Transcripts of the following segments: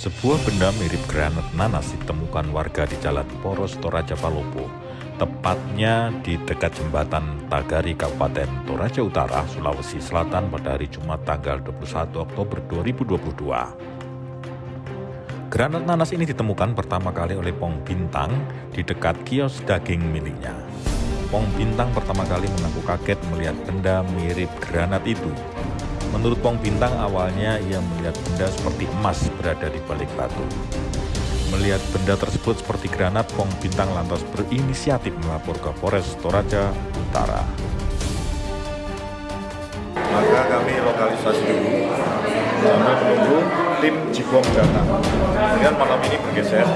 Sebuah benda mirip granat nanas ditemukan warga di Jalan Poros Toraja Palopo, tepatnya di dekat jembatan Tagari Kabupaten Toraja Utara, Sulawesi Selatan pada hari Jumat tanggal 21 Oktober 2022. Granat nanas ini ditemukan pertama kali oleh Pong Bintang di dekat kios daging miliknya. Pong Bintang pertama kali mengaku kaget melihat benda mirip granat itu Menurut Pong Bintang awalnya ia melihat benda seperti emas berada di balik batu. Melihat benda tersebut seperti granat, Pong Bintang lantas berinisiatif melapor ke Polres Toraja Utara. Maka kami lokalisasi dulu sambil menunggu tim Jibom datang. Kemudian malam ini bergeser,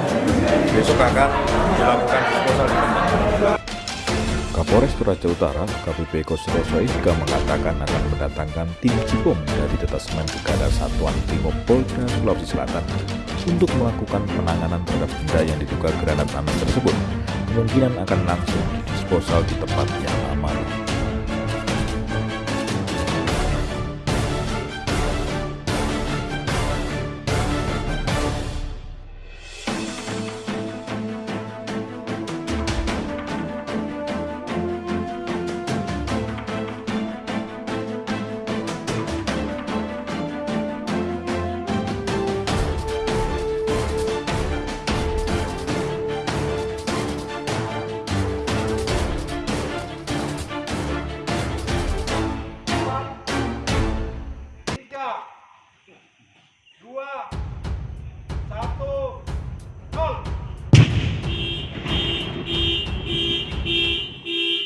besok akan dilakukan disposal. Kapolres Toraja Utara, KPP Kosiroso juga mengatakan akan mendatangkan tim Cibom dari Detasmen Brigada Satuan Brimob Polda Sulawesi Selatan untuk melakukan penanganan terhadap benda yang diduga granat nanas tersebut. Kemungkinan akan langsung disposal di tempatnya. Baba!